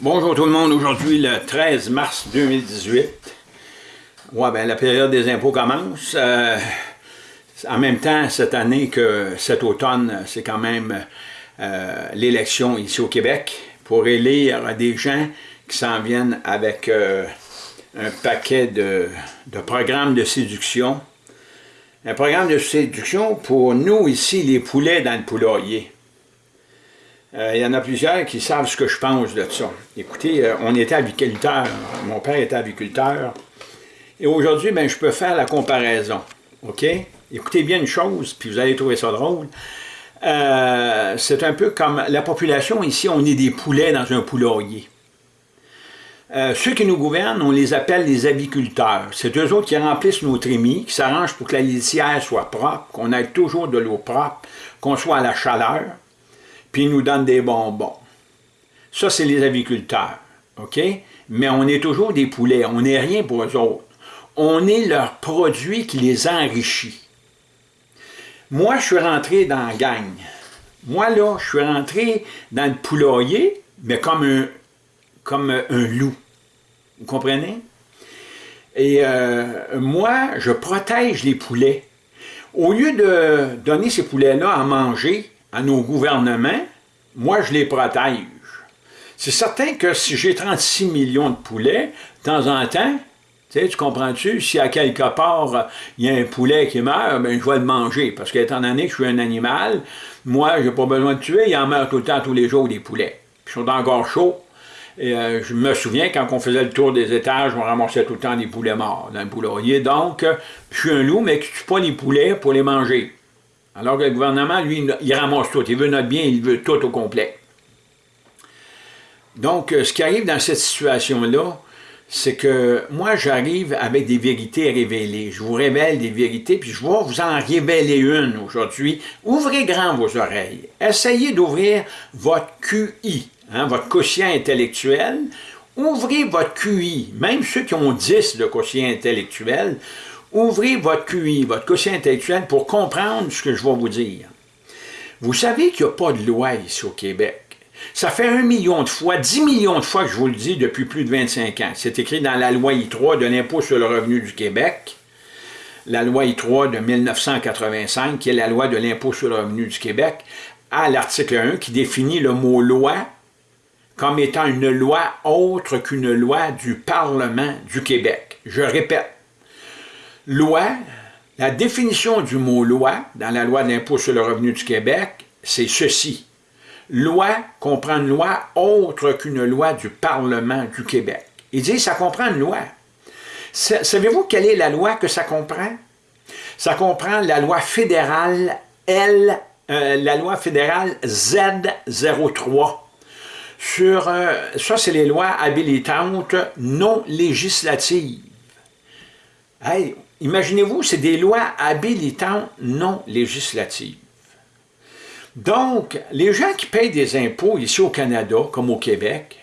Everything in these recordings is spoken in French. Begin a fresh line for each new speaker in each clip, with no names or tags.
Bonjour tout le monde, aujourd'hui le 13 mars 2018. Ouais, ben, la période des impôts commence. Euh, en même temps, cette année que cet automne, c'est quand même euh, l'élection ici au Québec pour élire des gens qui s'en viennent avec euh, un paquet de, de programmes de séduction. Un programme de séduction pour nous ici, les poulets dans le poulailler. Euh, il y en a plusieurs qui savent ce que je pense de ça. Écoutez, euh, on était aviculteur, mon père était aviculteur, et aujourd'hui, ben, je peux faire la comparaison, OK? Écoutez bien une chose, puis vous allez trouver ça drôle. Euh, c'est un peu comme la population ici, on est des poulets dans un poulailler. ceux qui nous gouvernent, on les appelle les aviculteurs. C'est eux autres qui remplissent nos trémies, qui s'arrangent pour que la litière soit propre, qu'on ait toujours de l'eau propre, qu'on soit à la chaleur puis ils nous donnent des bonbons. Ça, c'est les aviculteurs, OK? Mais on est toujours des poulets, on n'est rien pour eux autres. On est leur produit qui les enrichit. Moi, je suis rentré dans la gang. Moi, là, je suis rentré dans le poulailler, mais comme un, comme un loup. Vous comprenez? Et euh, moi, je protège les poulets. Au lieu de donner ces poulets-là à manger, à nos gouvernements, moi je les protège. C'est certain que si j'ai 36 millions de poulets, de temps en temps, tu, sais, tu comprends-tu, si à quelque part il y a un poulet qui meurt, ben, je vais le manger, parce qu'étant donné que je suis un animal, moi j'ai pas besoin de tuer, il en meurt tout le temps, tous les jours, des poulets. Ils sont encore chauds. Et euh, je me souviens, quand on faisait le tour des étages, on ramassait tout le temps des poulets morts dans le poulailler. Donc, je suis un loup, mais qui ne tue pas les poulets pour les manger. Alors que le gouvernement, lui, il ramasse tout. Il veut notre bien, il veut tout au complet. Donc, euh, ce qui arrive dans cette situation-là, c'est que moi, j'arrive avec des vérités révélées. Je vous révèle des vérités, puis je vais vous en révéler une aujourd'hui. Ouvrez grand vos oreilles. Essayez d'ouvrir votre QI, hein, votre quotient intellectuel. Ouvrez votre QI, même ceux qui ont 10 de quotient intellectuel, Ouvrez votre QI, votre quotient intellectuel, pour comprendre ce que je vais vous dire. Vous savez qu'il n'y a pas de loi ici au Québec. Ça fait un million de fois, dix millions de fois que je vous le dis depuis plus de 25 ans. C'est écrit dans la loi I3 de l'impôt sur le revenu du Québec, la loi I3 de 1985, qui est la loi de l'impôt sur le revenu du Québec, à l'article 1, qui définit le mot « loi » comme étant une loi autre qu'une loi du Parlement du Québec. Je répète, Loi, la définition du mot loi dans la loi de l'impôt sur le revenu du Québec, c'est ceci. Loi comprend une loi autre qu'une loi du Parlement du Québec. Il dit ça comprend une loi. Savez-vous quelle est la loi que ça comprend? Ça comprend la loi fédérale L, euh, la loi fédérale Z03 sur, euh, ça c'est les lois habilitantes non législatives. Hey, Imaginez-vous, c'est des lois habilitantes non législatives. Donc, les gens qui payent des impôts ici au Canada, comme au Québec,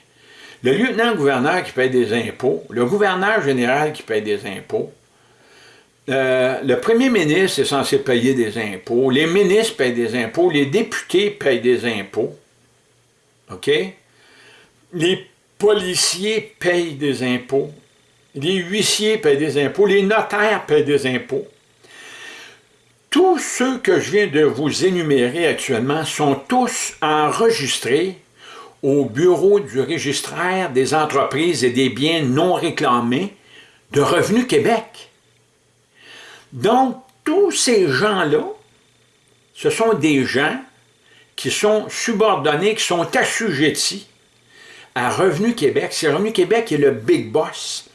le lieutenant-gouverneur qui paye des impôts, le gouverneur général qui paye des impôts, euh, le premier ministre est censé payer des impôts, les ministres payent des impôts, les députés payent des impôts, OK? Les policiers payent des impôts, les huissiers paient des impôts, les notaires paient des impôts. Tous ceux que je viens de vous énumérer actuellement sont tous enregistrés au bureau du registraire des entreprises et des biens non réclamés de Revenu Québec. Donc, tous ces gens-là, ce sont des gens qui sont subordonnés, qui sont assujettis à Revenu Québec. C'est Revenu Québec qui est le big boss.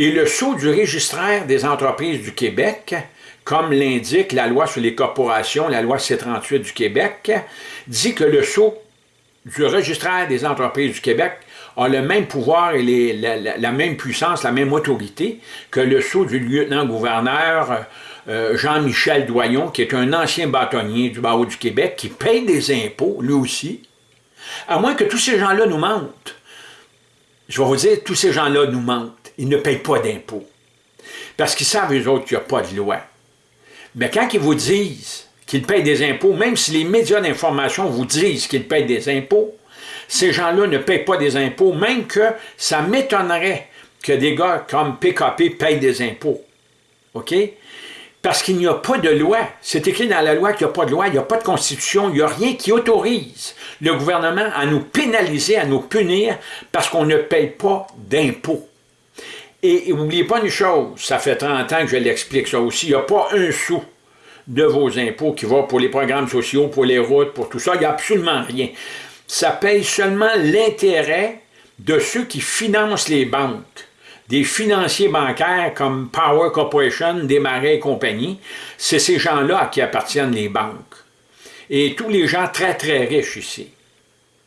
Et le sceau du registraire des entreprises du Québec, comme l'indique la loi sur les corporations, la loi C-38 du Québec, dit que le sceau du registraire des entreprises du Québec a le même pouvoir et la, même puissance, la même autorité que le sceau du lieutenant-gouverneur euh, Jean-Michel Doyon, qui est un ancien bâtonnier du barreau du Québec, qui paye des impôts, lui aussi, à moins que tous ces gens-là nous mentent. Je vais vous dire, tous ces gens-là nous mentent ils ne payent pas d'impôts. Parce qu'ils savent, eux autres, qu'il n'y a pas de loi. Mais quand ils vous disent qu'ils payent des impôts, même si les médias d'information vous disent qu'ils payent des impôts, ces gens-là ne payent pas des impôts, même que ça m'étonnerait que des gars comme PKP payent des impôts. OK? Parce qu'il n'y a pas de loi. C'est écrit dans la loi qu'il n'y a pas de loi, il n'y a pas de constitution, il n'y a rien qui autorise le gouvernement à nous pénaliser, à nous punir parce qu'on ne paye pas d'impôts. Et n'oubliez pas une chose, ça fait 30 ans que je l'explique ça aussi, il n'y a pas un sou de vos impôts qui va pour les programmes sociaux, pour les routes, pour tout ça, il n'y a absolument rien. Ça paye seulement l'intérêt de ceux qui financent les banques des financiers bancaires comme Power Corporation, Desmarais et compagnie, c'est ces gens-là qui appartiennent les banques. Et tous les gens très très riches ici,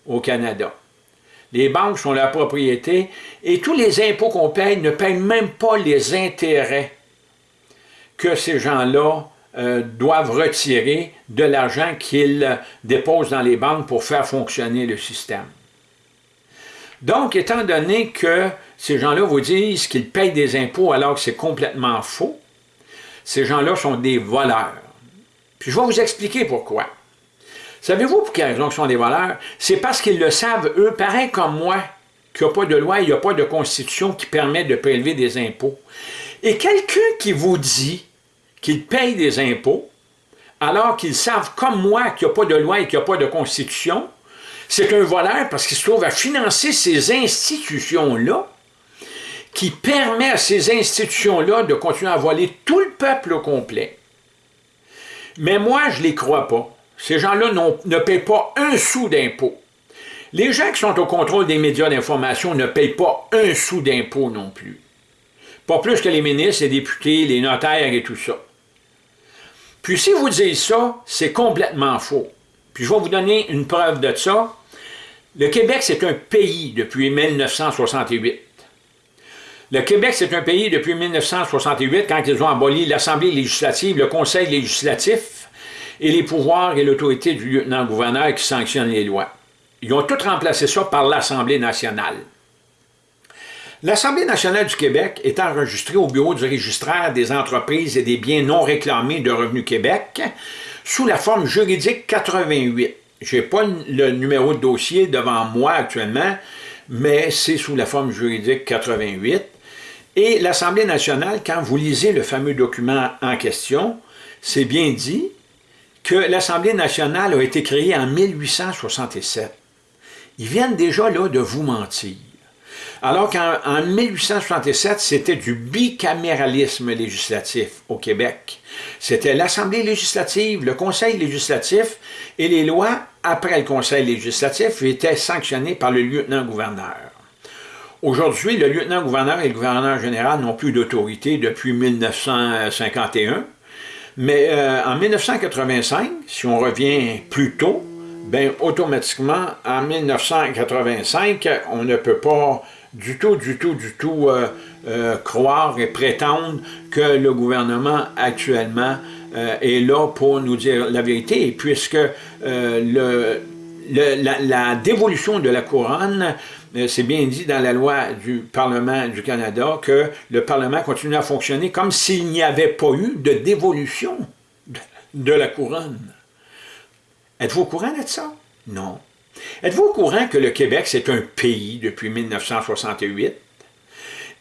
au Canada. Les banques sont la propriété et tous les impôts qu'on paye ne payent même pas les intérêts que ces gens-là euh, doivent retirer de l'argent qu'ils déposent dans les banques pour faire fonctionner le système. Donc, étant donné que ces gens-là vous disent qu'ils payent des impôts alors que c'est complètement faux, ces gens-là sont des voleurs. Puis je vais vous expliquer pourquoi. Savez-vous pour quelle raison ils sont des voleurs? C'est parce qu'ils le savent, eux, pareil comme moi, qu'il n'y a pas de loi, il n'y a pas de constitution qui permet de prélever des impôts. Et quelqu'un qui vous dit qu'il paye des impôts, alors qu'ils savent comme moi qu'il n'y a pas de loi et qu'il n'y a pas de constitution, c'est un voleur parce qu'il se trouve à financer ces institutions-là qui permet à ces institutions-là de continuer à voler tout le peuple au complet. Mais moi, je ne les crois pas. Ces gens-là ne paient pas un sou d'impôt. Les gens qui sont au contrôle des médias d'information ne payent pas un sou d'impôt non plus. Pas plus que les ministres, les députés, les notaires et tout ça. Puis si vous dites ça, c'est complètement faux. Puis je vais vous donner une preuve de ça. Le Québec, c'est un pays depuis 1968. Le Québec, c'est un pays depuis 1968, quand ils ont aboli l'Assemblée législative, le Conseil législatif et les pouvoirs et l'autorité du lieutenant-gouverneur qui sanctionne les lois. Ils ont tout remplacé ça par l'Assemblée nationale. L'Assemblée nationale du Québec est enregistrée au bureau du registraire des entreprises et des biens non réclamés de Revenu Québec sous la forme juridique 88. Je n'ai pas le numéro de dossier devant moi actuellement, mais c'est sous la forme juridique 88. Et l'Assemblée nationale, quand vous lisez le fameux document en question, c'est bien dit l'Assemblée nationale a été créée en 1867. Ils viennent déjà là de vous mentir. Alors qu'en 1867, c'était du bicaméralisme législatif au Québec. C'était l'Assemblée législative, le Conseil législatif et les lois, après le Conseil législatif, étaient sanctionnées par le lieutenant-gouverneur. Aujourd'hui, le lieutenant-gouverneur et le gouverneur général n'ont plus d'autorité depuis 1951, mais euh, en 1985, si on revient plus tôt, ben automatiquement, en 1985, on ne peut pas du tout, du tout, du tout euh, euh, croire et prétendre que le gouvernement actuellement euh, est là pour nous dire la vérité, puisque la, la, dévolution de la couronne, c'est bien dit dans la loi du Parlement du Canada que le Parlement continue à fonctionner comme s'il n'y avait pas eu de dévolution de la couronne. Êtes-vous au courant de ça? Non. Êtes-vous au courant que le Québec, c'est un pays depuis 1968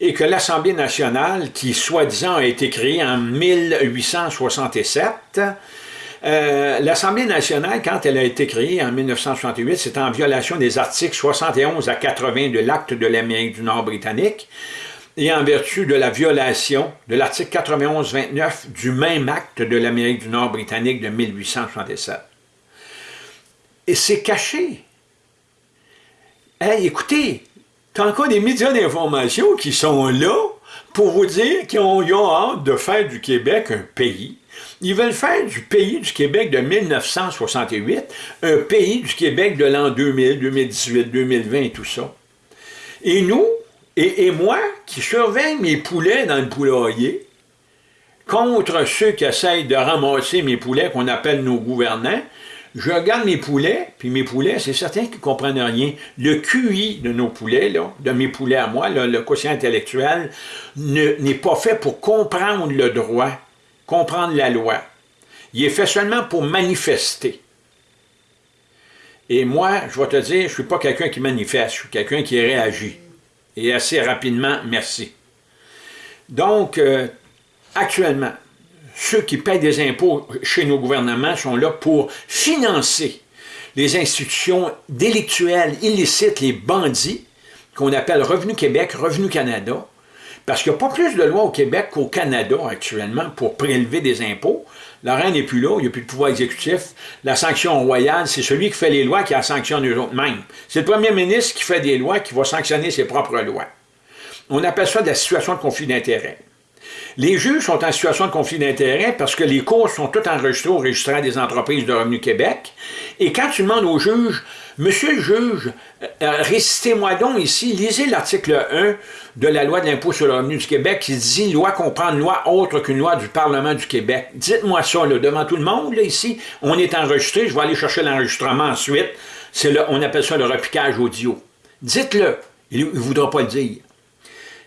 et que l'Assemblée nationale, qui soi-disant a été créée en 1867, euh, l'Assemblée nationale, quand elle a été créée en 1968, c'est en violation des articles 71 à 80 de l'Acte de l'Amérique du Nord britannique et en vertu de la violation de l'article 91-29 du même acte de l'Amérique du Nord britannique de 1867. Et c'est caché. Hey, écoutez, t'as encore des médias d'information qui sont là pour vous dire qu'ils ont, hâte de faire du Québec un pays. Ils veulent faire du pays du Québec de 1968 un pays du Québec de l'an 2000, 2018, 2020 et tout ça. Et nous, et, et, moi, qui surveille mes poulets dans le poulailler, contre ceux qui essayent de ramasser mes poulets qu'on appelle nos gouvernants, je regarde mes poulets, puis mes poulets, c'est certain qu'ils ne comprennent rien. Le QI de nos poulets, là, de mes poulets à moi, le quotient intellectuel, n'est pas fait pour comprendre le droit, comprendre la loi. Il est fait seulement pour manifester. Et moi, je vais te dire, je ne suis pas quelqu'un qui manifeste, je suis quelqu'un qui réagit. Et assez rapidement, merci. Donc, euh, actuellement, ceux qui payent des impôts chez nos gouvernements sont là pour financer les institutions délictuelles illicites, les bandits, qu'on appelle Revenu Québec, Revenu Canada, parce qu'il n'y a pas plus de lois au Québec qu'au Canada actuellement pour prélever des impôts. La reine n'est plus là, il n'y a plus de pouvoir exécutif. La sanction royale, c'est celui qui fait les lois qui la sanctionne eux-mêmes. C'est le premier ministre qui fait des lois, qui va sanctionner ses propres lois. On appelle ça de la situation de conflit d'intérêt. Les juges sont en situation de conflit d'intérêt parce que les cours sont tous enregistrés au registraire des entreprises de Revenu Québec. Et quand tu demandes au juge, Monsieur le juge, euh, euh, récitez-moi donc ici, lisez l'article 1 de la loi de l'impôt sur le revenu du Québec qui dit « Loi comprend une loi autre qu'une loi du Parlement du Québec ». Dites-moi ça, là, devant tout le monde, ici. On est enregistré, je vais aller chercher l'enregistrement ensuite. on appelle ça le repiquage audio. Dites-le, il ne voudra pas le dire.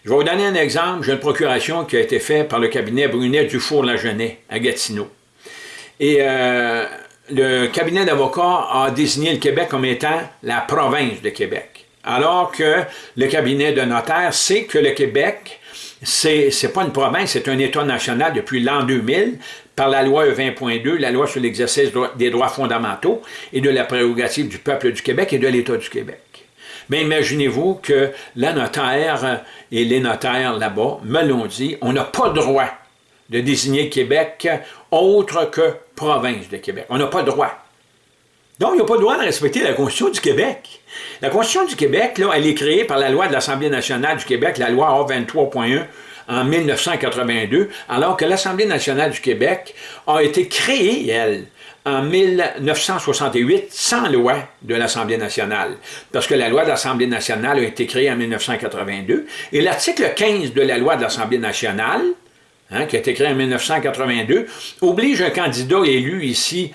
Je vais vous donner un exemple. J'ai une procuration qui a été faite par le cabinet Brunet-Dufour-Lagenet à Gatineau. Et euh, le cabinet d'avocats a désigné le Québec comme étant la province de Québec. Alors que le cabinet de notaire sait que le Québec, c'est pas une province, c'est un État national depuis l'an 2000, par la loi E20.2, la loi sur l'exercice des droits fondamentaux et de la prérogative du peuple du Québec et de l'État du Québec. Mais imaginez-vous que la notaire et les notaires là-bas me l'ont dit, on n'a pas droit de désigner Québec autre que province de Québec. On n'a pas le droit. Donc, il n'y a pas le droit de respecter la Constitution du Québec. La Constitution du Québec, là, elle est créée par la loi de l'Assemblée nationale du Québec, la loi A23.1, en 1982, alors que l'Assemblée nationale du Québec a été créée, elle, en 1968 sans loi de l'Assemblée nationale, parce que la loi de l'Assemblée nationale a été créée en 1982, et l'article 15 de la loi de l'Assemblée nationale, hein, qui a été créée en 1982, oblige un candidat élu ici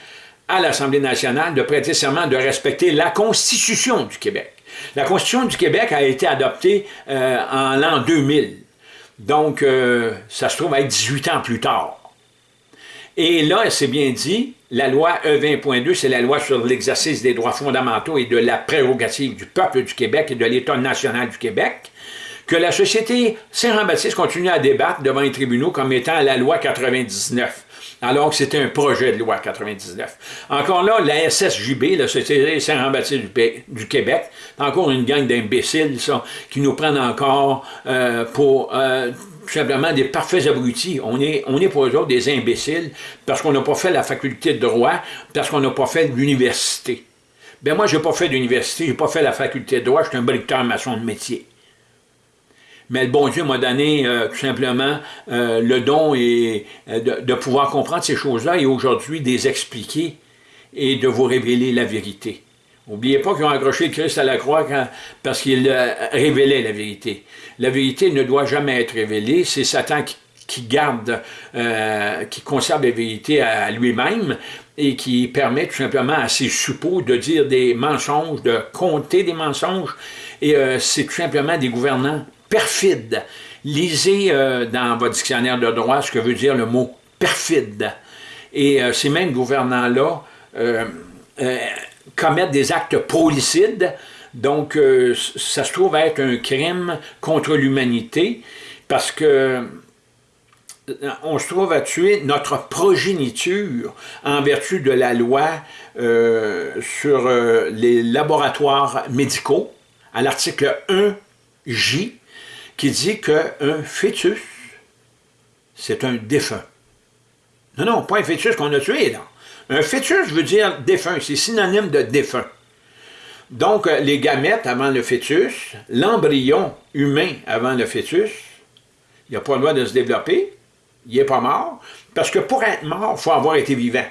à l'Assemblée nationale de prêter serment de respecter la Constitution du Québec. La Constitution du Québec a été adoptée euh, en l'an 2000, donc euh, ça se trouve à être 18 ans plus tard. Et là, c'est bien dit, la loi E20.2, c'est la loi sur l'exercice des droits fondamentaux et de la prérogative du peuple du Québec et de l'État national du Québec, que la société Saint-Jean-Baptiste continue à débattre devant les tribunaux comme étant la loi 99 alors que c'était un projet de loi 99. Encore là, la SSJB, la Société Saint-Jean-Baptiste du, Québec, encore une gang d'imbéciles, qui nous prennent encore euh, pour euh, tout simplement des parfaits abrutis. On est, on est pour eux autres des imbéciles parce qu'on n'a pas fait la faculté de droit, parce qu'on n'a pas fait l'université. Ben moi, je n'ai pas fait d'université, je n'ai pas fait la faculté de droit, je suis un bricoleur maçon de métier. Mais le bon Dieu m'a donné euh, tout simplement euh, le don et, euh, de, pouvoir comprendre ces choses-là et aujourd'hui de les expliquer et de vous révéler la vérité. N'oubliez pas qu'ils ont accroché Christ à la croix parce qu'il révélait la vérité. La vérité ne doit jamais être révélée, c'est Satan qui, garde, qui conserve la vérité à lui-même et qui permet tout simplement à ses suppôts de dire des mensonges, de compter des mensonges, et c'est tout simplement des gouvernants perfides. Lisez euh, dans votre dictionnaire de droit ce que veut dire le mot perfide. Et ces mêmes gouvernants-là commettre des actes prolicides. Donc, euh, ça se trouve être un crime contre l'humanité parce que euh, on se trouve à tuer notre progéniture en vertu de la loi euh, sur les laboratoires médicaux, à l'article 1J, qui dit qu'un fœtus, c'est un défunt. Non, non, pas un fœtus qu'on a tué, là. Un fœtus veut dire défunt, c'est synonyme de défunt. Donc, euh, les gamètes avant le fœtus, l'embryon humain avant le fœtus, il n'a pas le droit de se développer, il n'est pas mort, parce que pour être mort, il faut avoir été vivant.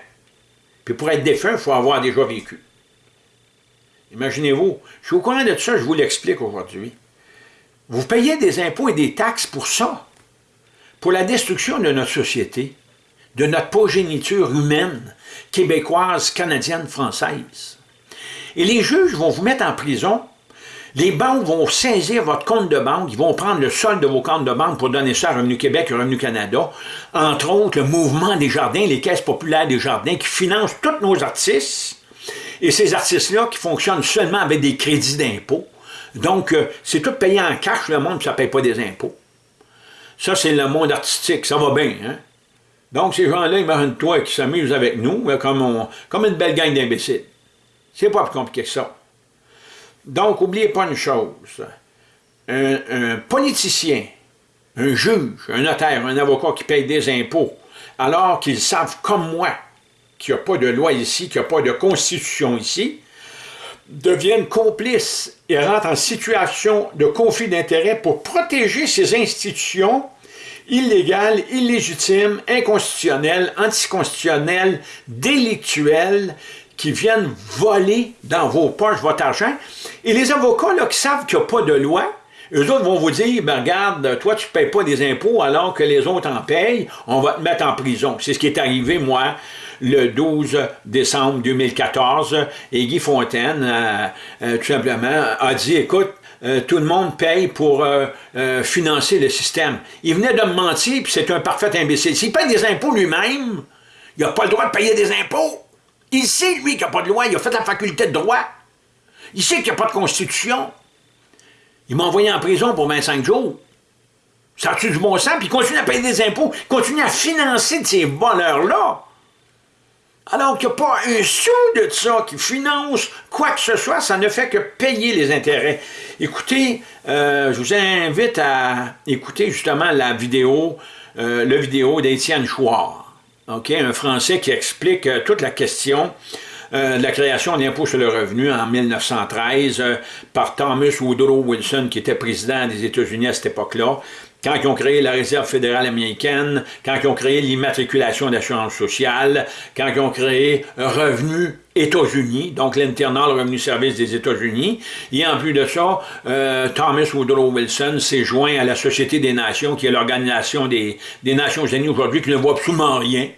Puis pour être défunt, il faut avoir déjà vécu. Imaginez-vous, je suis au courant de ça, je vous l'explique aujourd'hui. Vous payez des impôts et des taxes pour ça, pour la destruction de notre société, de notre progéniture humaine, québécoise, canadienne, française. Et les juges vont vous mettre en prison, les banques vont saisir votre compte de banque, ils vont prendre le solde de vos comptes de banque pour donner ça à Revenu Québec et Revenu Canada, entre autres le mouvement des jardins, les caisses populaires des jardins qui financent tous nos artistes, Et ces artistes-là qui fonctionnent seulement avec des crédits d'impôt. Donc, euh, c'est tout payé en cash, le monde, ça ne paye pas des impôts. Ça, c'est le monde artistique, ça va bien, hein? Donc, ces gens-là, imagine-toi, qui s'amusent avec nous, comme, comme une belle gang d'imbéciles. C'est pas plus compliqué que ça. Donc, n'oubliez pas une chose. Un, politicien, un juge, un notaire, un avocat qui paye des impôts, alors qu'ils savent, comme moi, qu'il n'y a pas de loi ici, qu'il n'y a pas de constitution ici, deviennent complices et rentrent en situation de conflit d'intérêts pour protéger ces institutions illégales, illégitimes, inconstitutionnelles, anticonstitutionnelles, délictuelles, qui viennent voler dans vos poches votre argent. Et les avocats là, qui savent qu'il n'y a pas de loi, eux autres vont vous dire, ben regarde, toi tu ne payes pas des impôts alors que les autres en payent, on va te mettre en prison. C'est ce qui est arrivé, moi, le 12 décembre 2014, et Guy Fontaine, euh, euh, tout simplement, a dit, écoute, euh, tout le monde paye pour financer le système. Il venait de me mentir, puis c'est un parfait imbécile. S'il paye des impôts lui-même, il n'a pas le droit de payer des impôts. Il sait, lui, qu'il n'y a pas de loi. Il a fait la faculté de droit. Il sait qu'il n'y a pas de constitution. Il m'a envoyé en prison pour 25 jours. Ça a-tu du bon sens? Puis il continue à payer des impôts. Il continue à financer de ces voleurs-là. Alors qu'il n'y a pas un sou de ça qui finance quoi que ce soit, ça ne fait que payer les intérêts. Écoutez, euh, je vous invite à écouter justement la vidéo, euh, le vidéo d'Étienne Chouard un Français qui explique euh, toute la question de la création d'impôt sur le revenu en 1913 euh, par Thomas Woodrow Wilson, qui était président des États-Unis à cette époque-là, quand ils ont créé la Réserve fédérale américaine, quand ils ont créé l'immatriculation d'assurance sociale, quand ils ont créé Revenu États-Unis, donc l'Internal Revenu Service des États-Unis. Et en plus de ça, Thomas Woodrow Wilson s'est joint à la Société des Nations, qui est l'organisation des, des Nations Unies aujourd'hui, qui ne voit absolument rien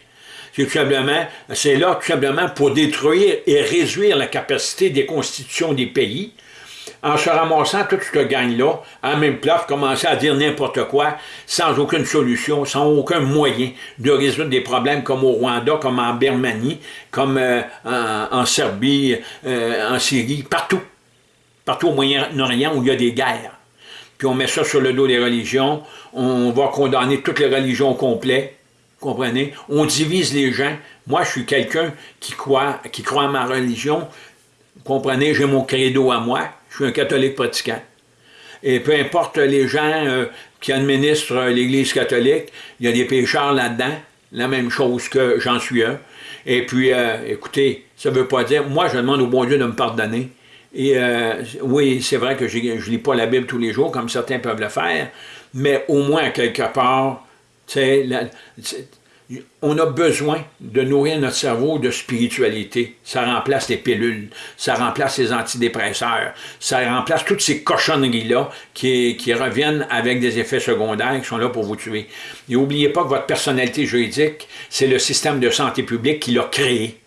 c'est là tout simplement pour détruire et réduire la capacité des constitutions des pays, en se ramassant toute cette gang-là, en même place, commencer à dire n'importe quoi, sans aucune solution, sans aucun moyen de résoudre des problèmes comme au Rwanda, comme en Birmanie, comme euh, en, Serbie, euh, en Syrie, partout. Partout au Moyen-Orient où il y a des guerres. Puis on met ça sur le dos des religions, on va condamner toutes les religions au complet, comprenez? On divise les gens. Moi, je suis quelqu'un qui croit, qui croit à ma religion. Comprenez? J'ai mon credo à moi. Je suis un catholique pratiquant. Et peu importe les gens euh, qui administrent l'Église catholique, il y a des pécheurs là-dedans, la même chose que j'en suis un. Et puis, euh, écoutez, ça ne veut pas dire, moi je demande au bon Dieu de me pardonner. Et euh, oui, c'est vrai que je ne lis pas la Bible tous les jours, comme certains peuvent le faire, mais au moins, quelque part, on a besoin de nourrir notre cerveau de spiritualité. Ça remplace les pilules, ça remplace les antidépresseurs, ça remplace toutes ces cochonneries-là qui, reviennent avec des effets secondaires qui sont là pour vous tuer. Et n'oubliez pas que votre personnalité juridique, c'est le système de santé publique qui l'a créé.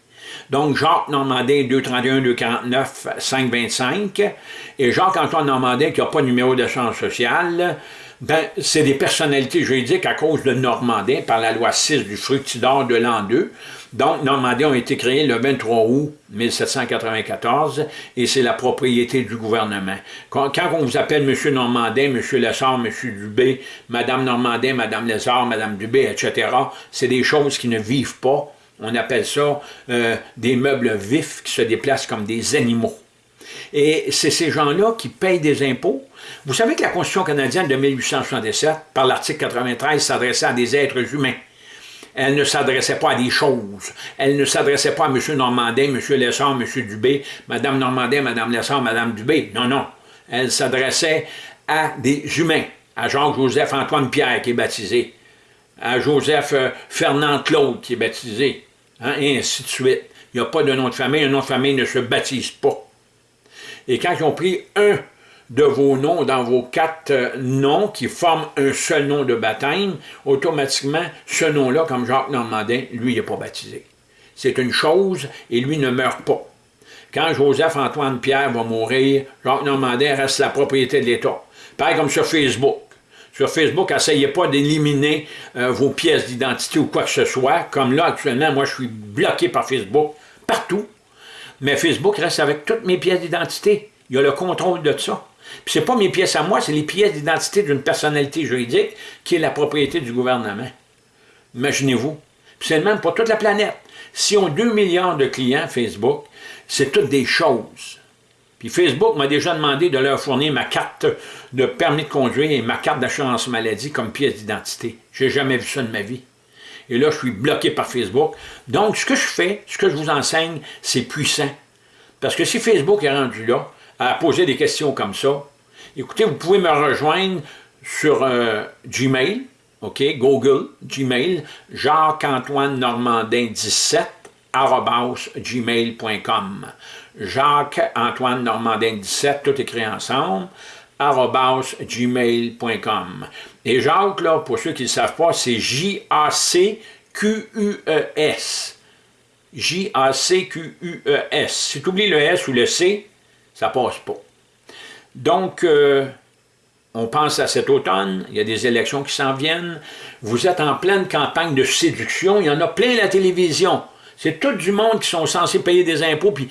Donc, Jacques Normandin, 231, 249, 525, et Jacques-Antoine Normandin, qui n'a pas de numéro d'assurance sociale, ben, c'est des personnalités juridiques à cause de Normandin par la loi 6 du fructidor de l'an 2. Donc, Normandin ont été créés le 23 août 1794 et c'est la propriété du gouvernement. Quand, on vous appelle M. Normandin, M. Lessard, M. Dubé, Mme Normandin, Mme Lessard, Mme Dubé, etc., c'est des choses qui ne vivent pas. On appelle ça euh, des meubles vifs qui se déplacent comme des animaux. Et c'est ces gens-là qui payent des impôts. Vous savez que la Constitution canadienne de 1867, par l'article 93, s'adressait à des êtres humains. Elle ne s'adressait pas à des choses. Elle ne s'adressait pas à M. Normandin, M. Lessard, M. Dubé, Mme Normandin, Mme Lessard, Mme Dubé. Non, non. Elle s'adressait à des humains, à Jacques-Joseph Antoine Pierre qui est baptisé, à Joseph euh, Fernand Claude qui est baptisé, hein, et ainsi de suite. Il n'y a pas de nom de famille, un nom de famille ne se baptise pas. Et quand ils ont pris un de vos noms dans vos quatre euh, noms qui forment un seul nom de baptême, automatiquement, ce nom-là, comme Jacques Normandin, lui, il n'est pas baptisé. C'est une chose et lui ne meurt pas. Quand Joseph-Antoine Pierre va mourir, Jacques Normandin reste la propriété de l'État. Pareil comme sur Facebook. Sur Facebook, essayez pas d'éliminer euh, vos pièces d'identité ou quoi que ce soit. Comme là, actuellement, moi, je suis bloqué par Facebook, partout. Mais Facebook reste avec toutes mes pièces d'identité. Il y a le contrôle de ça. Puis c'est pas mes pièces à moi, c'est les pièces d'identité d'une personnalité juridique qui est la propriété du gouvernement. Imaginez-vous. Puis c'est le même pour toute la planète. Si on a 2 milliards de clients Facebook, c'est toutes des choses. Puis Facebook m'a déjà demandé de leur fournir ma carte de permis de conduire et ma carte d'assurance maladie comme pièce d'identité. J'ai jamais vu ça de ma vie. Et là, je suis bloqué par Facebook. Donc, ce que je fais, ce que je vous enseigne, c'est puissant. Parce que si Facebook est rendu là, à poser des questions comme ça, écoutez, vous pouvez me rejoindre sur euh, Gmail, OK, Google, Gmail, Jacques-Antoine Normandin 17, gmail.com. Jacques-Antoine Normandin 17, tout écrit ensemble, gmail.com. Et Jacques, là, pour ceux qui ne savent pas, c'est J-A-C-Q-U-E-S. J-A-C-Q-U-E-S. Si tu oublies le S ou le C, ça passe pas. Donc, euh, on pense à cet automne, il y a des élections qui s'en viennent, vous êtes en pleine campagne de séduction, il y en a plein à la télévision. C'est tout du monde qui sont censés payer des impôts, puis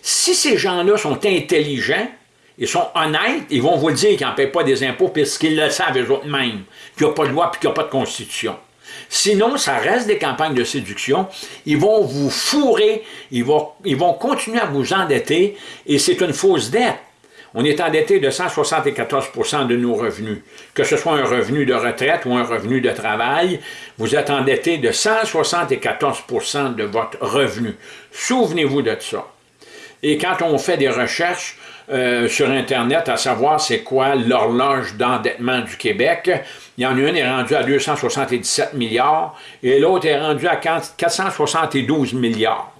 si ces gens-là sont intelligents, ils sont honnêtes, ils vont vous dire qu'ils n'en paient pas des impôts parce qu'ils le savent eux-mêmes, qu'il n'y a pas de loi et qu'il n'y a pas de constitution. Sinon, ça reste des campagnes de séduction. Ils vont vous fourrer, ils vont, continuer à vous endetter et c'est une fausse dette. On est endetté de 174% de nos revenus. Que ce soit un revenu de retraite ou un revenu de travail, vous êtes endetté de 174% de votre revenu. Souvenez-vous de ça. Et quand on fait des recherches euh, sur Internet à savoir c'est quoi l'horloge d'endettement du Québec, il y en a une est rendue à 277 milliards et l'autre est rendue à 472 milliards.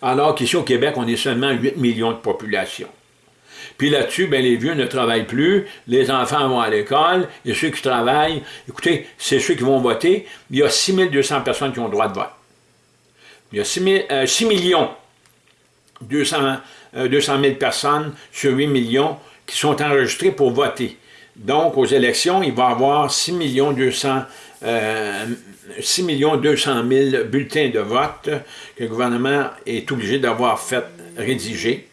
Alors qu'ici au Québec, on est seulement 8 millions de population. Puis là-dessus, ben, les vieux ne travaillent plus, les enfants vont à l'école, et ceux qui travaillent, écoutez, c'est ceux qui vont voter. Il y a 6200 personnes qui ont le droit de vote. Il y a 6, 6 millions 200, 200 000 personnes sur 8 millions qui sont enregistrées pour voter. Donc, aux élections, il va y avoir 6 200, euh, 6 200 000 bulletins de vote que le gouvernement est obligé d'avoir fait rédiger.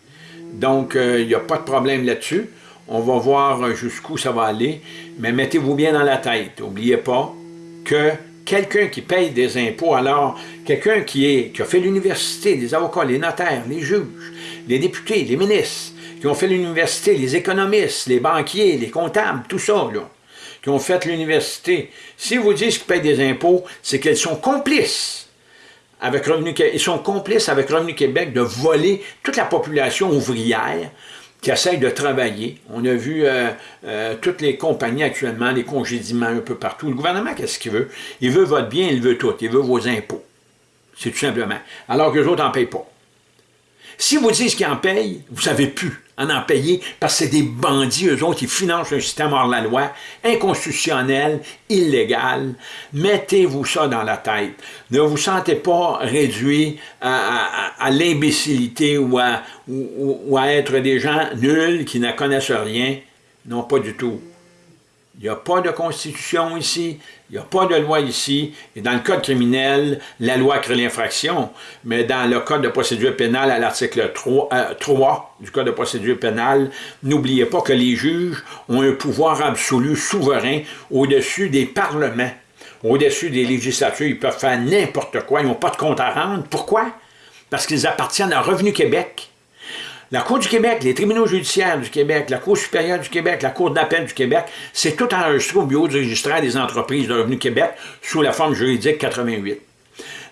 Donc, euh, il n'y a pas de problème là-dessus. On va voir jusqu'où ça va aller. Mais mettez-vous bien dans la tête. N'oubliez pas que quelqu'un qui paye des impôts, alors quelqu'un qui, a fait l'université, les avocats, les notaires, les juges, les députés, les ministres, qui ont fait l'université, les économistes, les banquiers, les comptables, tout ça, qui ont fait l'université, si vous dites qu'ils payent des impôts, c'est qu'ils sont complices avec Revenu ils sont complices avec Revenu Québec de voler toute la population ouvrière qui essaye de travailler. On a vu euh, euh, toutes les compagnies actuellement, les congédiements un peu partout. Le gouvernement, qu'est-ce qu'il veut? Il veut votre bien, il veut tout. Il veut vos impôts. C'est tout simplement. Alors que les autres n'en payent pas. Si vous dites qu'ils en payent, vous ne savez plus en en payer parce que c'est des bandits, eux autres, qui financent un système hors la loi, inconstitutionnel, illégal. Mettez-vous ça dans la tête. Ne vous sentez pas réduit à, l'imbécilité ou à, ou à être des gens nuls qui ne connaissent rien. Non, pas du tout. Il n'y a pas de constitution ici, il n'y a pas de loi ici. Et dans le code criminel, la loi crée l'infraction. Mais dans le code de procédure pénale, à l'article 3, euh, du code de procédure pénale, n'oubliez pas que les juges ont un pouvoir absolu, souverain, au-dessus des parlements, au-dessus des législatures. Ils peuvent faire n'importe quoi, ils n'ont pas de compte à rendre. Pourquoi? Parce qu'ils appartiennent à Revenu Québec. La Cour du Québec, les tribunaux judiciaires du Québec, la Cour supérieure du Québec, la Cour d'appel du Québec, c'est tout enregistré au Bureau du registraire des entreprises de Revenu Québec sous la forme juridique 88.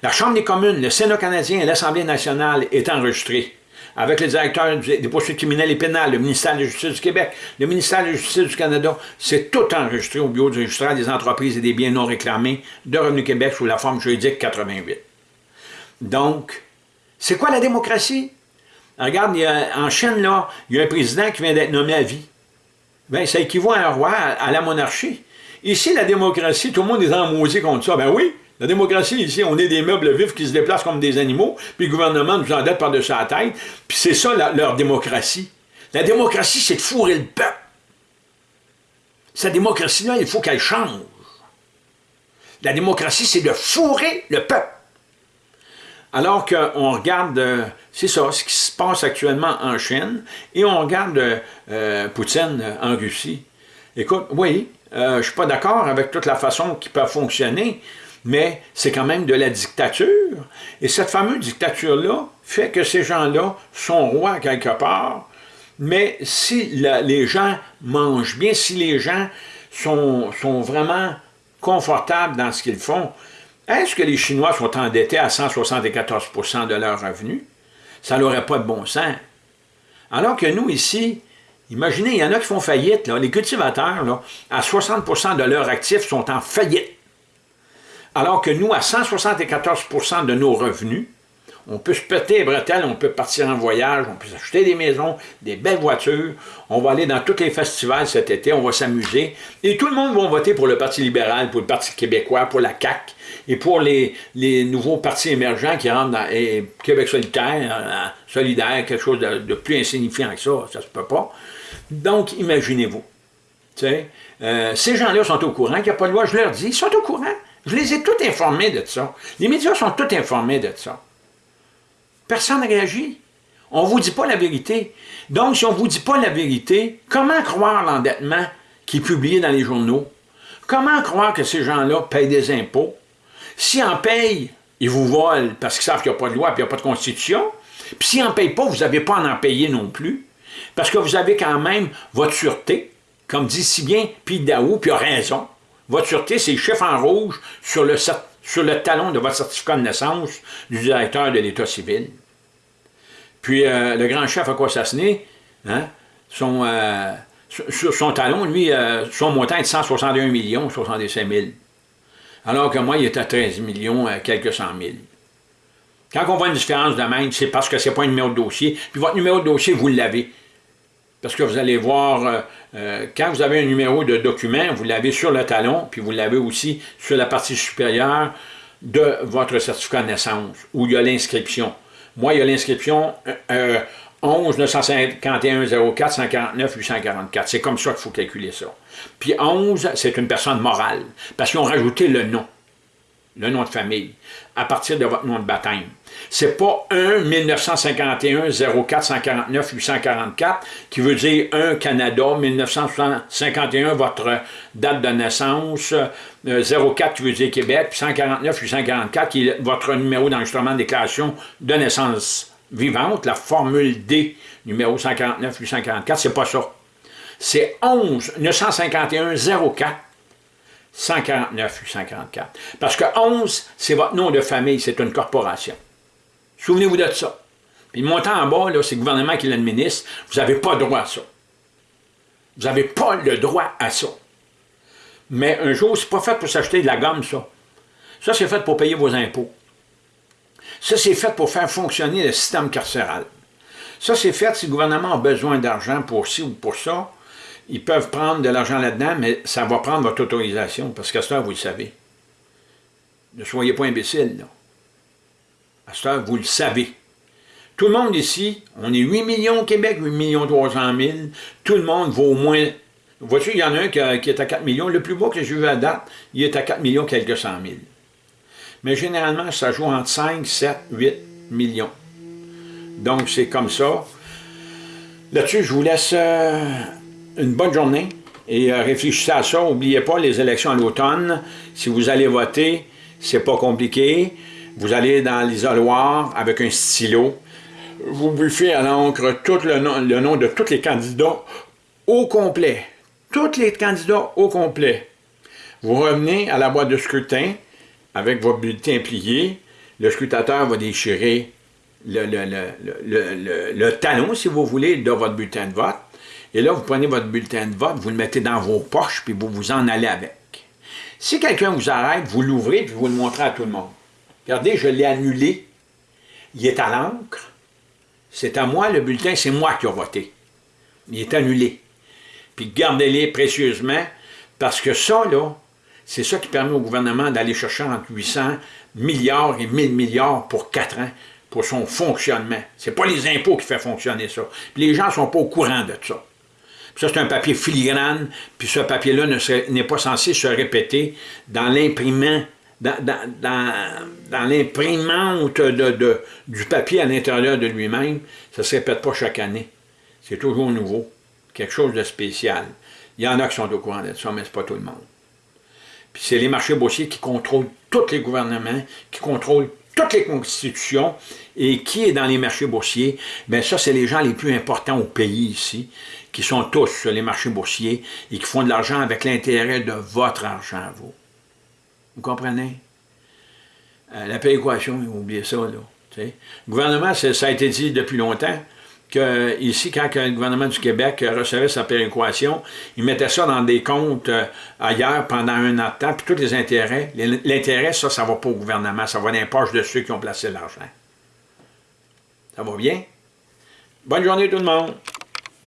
La Chambre des communes, le Sénat canadien et l'Assemblée nationale est enregistré avec le directeur des poursuites criminelles et pénales, le ministère de la Justice du Québec, le ministère de la Justice du Canada, c'est tout enregistré au Bureau du registraire des entreprises et des biens non réclamés de Revenu Québec sous la forme juridique 88. Donc, c'est quoi la démocratie? Regarde, en Chine, là, il y a un président qui vient d'être nommé à vie. Bien, ça équivaut à un roi, à, la monarchie. Ici, la démocratie, tout le monde est en maudit contre ça. Ben oui, la démocratie, ici, on est des meubles vifs qui se déplacent comme des animaux, puis le gouvernement nous endette par-dessus la tête, puis c'est ça leur démocratie. La démocratie, c'est de fourrer le peuple. Cette démocratie-là, il faut qu'elle change. La démocratie, c'est de fourrer le peuple. Alors qu'on regarde, euh, c'est ça, ce qui se passe actuellement en Chine, et on regarde euh, Poutine en Russie. Écoute, oui, euh, je ne suis pas d'accord avec toute la façon qui peut fonctionner, mais c'est quand même de la dictature. Et cette fameuse dictature-là fait que ces gens-là sont rois quelque part, mais si les gens mangent bien, si les gens sont, sont vraiment confortables dans ce qu'ils font, est-ce que les Chinois sont endettés à 174% de leurs revenus? Ça n'aurait pas de bon sens. Alors que nous, ici, imaginez, il y en a qui font faillite. Les cultivateurs, là, à 60% de leurs actifs sont en faillite. Alors que nous, à 174% de nos revenus, on peut se péter les bretelles, on peut partir en voyage, on peut s'acheter des maisons, des belles voitures, on va aller dans tous les festivals cet été, on va s'amuser, et tout le monde va voter pour le Parti libéral, pour le Parti québécois, pour la CAQ, et pour les, nouveaux partis émergents qui rentrent dans Québec solitaire, euh, solidaire, quelque chose de, plus insignifiant que ça, ça se peut pas. Donc, imaginez-vous. Euh, ces gens-là sont au courant qu'il n'y a pas de loi, je leur dis, ils sont au courant. Je les ai tous informés de ça. Les médias sont tous informés de ça. Personne ne réagit. On ne vous dit pas la vérité. Donc, si on ne vous dit pas la vérité, comment croire l'endettement qui est publié dans les journaux? Comment croire que ces gens-là payent des impôts? Si en payent, ils vous volent parce qu'ils savent qu'il n'y a pas de loi et qu'il n'y a pas de constitution. Puis s'ils n'en payent pas, vous n'avez pas à en payer non plus. Parce que vous avez quand même votre sûreté, comme dit si bien Pete Daou, puis il a raison. Votre sûreté, c'est chef en rouge sur le, sur le talon de votre certificat de naissance du directeur de l'État civil. Puis euh, le grand chef a quoi hein, son, euh, sur son talon, lui, euh, son montant est de 161 millions, 65 000. Alors que moi, il est à 13 millions, quelques cent mille. Quand on voit une différence de même, c'est parce que ce n'est pas un numéro de dossier. Puis votre numéro de dossier, vous l'avez. Parce que vous allez voir, quand vous avez un numéro de document, vous l'avez sur le talon, puis vous l'avez aussi sur la partie supérieure de votre certificat de naissance, où il y a l'inscription. Moi, il y a l'inscription euh, 11 951 04 149 844. C'est comme ça qu'il faut calculer ça. Puis 11, c'est une personne morale, parce qu'ils ont rajouté le nom, le nom de famille, à partir de votre nom de baptême. C'est pas 1 1951 04 149 844 qui veut dire 1 Canada 1951 votre date de naissance, 04 euh, qui veut dire Québec, puis 149 844 qui est votre numéro d'enregistrement de déclaration de naissance vivante, la formule D numéro 149 844, c'est pas ça. C'est 11 951 04 149 844. Parce que 11, c'est votre nom de famille, c'est une corporation. Souvenez-vous de ça. Puis le montant en bas, c'est le gouvernement qui l'administre. Vous n'avez pas droit à ça. Vous n'avez pas le droit à ça. Mais un jour, c'est pas fait pour s'acheter de la gomme, ça. Ça, c'est fait pour payer vos impôts. Ça, c'est fait pour faire fonctionner le système carcéral. Ça, c'est fait si le gouvernement a besoin d'argent pour ci ou pour ça. Ils peuvent prendre de l'argent là-dedans, mais ça va prendre votre autorisation, parce qu'à temps, vous le savez. Ne soyez pas imbécile, là. À temps, vous le savez. Tout le monde ici, on est 8 millions au Québec, 8 millions 300 000. Tout le monde vaut au moins... Voici, il y en a un qui, est à 4 millions. Le plus bas que j'ai vu à date, il est à 4 millions quelques cent mille. Mais généralement, ça joue entre 5, 7, 8 millions. Donc, c'est comme ça. Là-dessus, je vous laisse euh, une bonne journée et euh, réfléchissez à ça. N'oubliez pas les élections à l'automne. Si vous allez voter, c'est pas compliqué. Vous allez dans l'isoloir avec un stylo. Vous buffez à l'encre tout le nom, de tous les candidats au complet. Tous les candidats au complet. Vous revenez à la boîte de scrutin avec votre bulletin plié. Le scrutateur va déchirer le, talon, si vous voulez, de votre bulletin de vote. Et là, vous prenez votre bulletin de vote, vous le mettez dans vos poches, puis vous vous en allez avec. Si quelqu'un vous arrête, vous l'ouvrez, puis vous le montrez à tout le monde. Regardez, je l'ai annulé. Il est à l'encre. C'est à moi, le bulletin, c'est moi qui ai voté. Il est annulé. Puis gardez-les précieusement, parce que ça, là, c'est ça qui permet au gouvernement d'aller chercher entre 800 milliards et 1000 milliards pour 4 ans pour son fonctionnement. Ce n'est pas les impôts qui font fonctionner ça. Puis les gens ne sont pas au courant de ça. Ça, c'est un papier filigrane, puis ce papier-là n'est pas censé se répéter dans l'imprimant dans, l'imprimante du papier à l'intérieur de lui-même, ça ne se répète pas chaque année. C'est toujours nouveau, quelque chose de spécial. Il y en a qui sont au courant de ça, mais ce pas tout le monde. Puis c'est les marchés boursiers qui contrôlent tous les gouvernements, qui contrôlent toutes les constitutions, et qui est dans les marchés boursiers? Bien ça, c'est les gens les plus importants au pays ici, qui sont tous sur les marchés boursiers et qui font de l'argent avec l'intérêt de votre argent à vous. Vous comprenez? Euh, la péréquation, oubliez ça, là. Le gouvernement, ça a été dit depuis longtemps, que ici, quand le gouvernement du Québec recevait sa péréquation, il mettait ça dans des comptes euh, ailleurs pendant un an de temps, puis tous les intérêts, l'intérêt, ça, ça va pas au gouvernement, ça va dans les poches de ceux qui ont placé l'argent. Ça va bien? Bonne journée tout le monde!